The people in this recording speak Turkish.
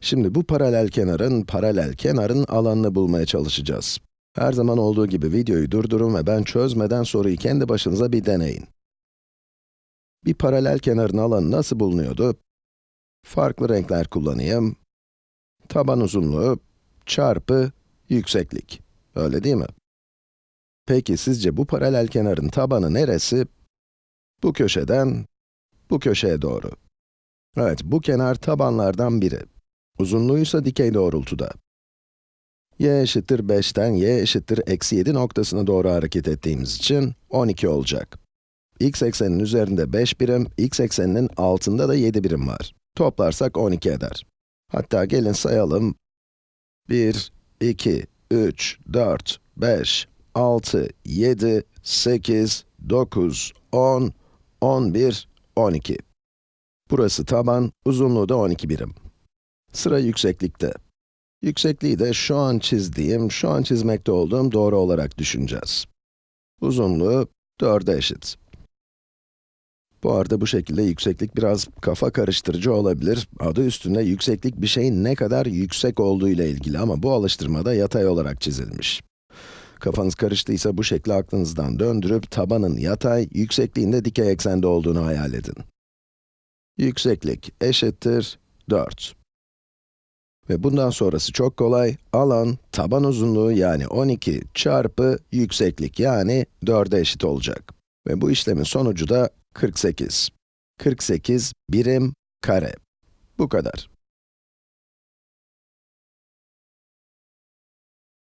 Şimdi bu paralel kenarın, paralel kenarın alanını bulmaya çalışacağız. Her zaman olduğu gibi videoyu durdurun ve ben çözmeden soruyu kendi başınıza bir deneyin. Bir paralel kenarın alanı nasıl bulunuyordu? Farklı renkler kullanayım. Taban uzunluğu çarpı yükseklik. Öyle değil mi? Peki sizce bu paralel kenarın tabanı neresi? Bu köşeden bu köşeye doğru. Evet, bu kenar tabanlardan biri. Uzunluğu ise dikey doğrultuda. y eşittir 5'ten y eşittir eksi 7 noktasına doğru hareket ettiğimiz için 12 olacak. x eksenin üzerinde 5 birim, x ekseninin altında da 7 birim var. Toplarsak 12 eder. Hatta gelin sayalım. 1, 2, 3, 4, 5, 6, 7, 8, 9, 10, 11, 12. Burası taban, uzunluğu da 12 birim. Sıra yükseklikte. Yüksekliği de şu an çizdiğim, şu an çizmekte olduğum doğru olarak düşüneceğiz. Uzunluğu 4'e eşit. Bu arada bu şekilde yükseklik biraz kafa karıştırıcı olabilir. Adı üstünde yükseklik bir şeyin ne kadar yüksek olduğu ile ilgili ama bu alıştırmada yatay olarak çizilmiş. Kafanız karıştıysa bu şekli aklınızdan döndürüp tabanın yatay, yüksekliğin de dikey eksende olduğunu hayal edin. Yükseklik eşittir 4. Ve bundan sonrası çok kolay. Alan, taban uzunluğu yani 12 çarpı yükseklik yani 4'e eşit olacak. Ve bu işlemin sonucu da 48. 48 birim kare. Bu kadar.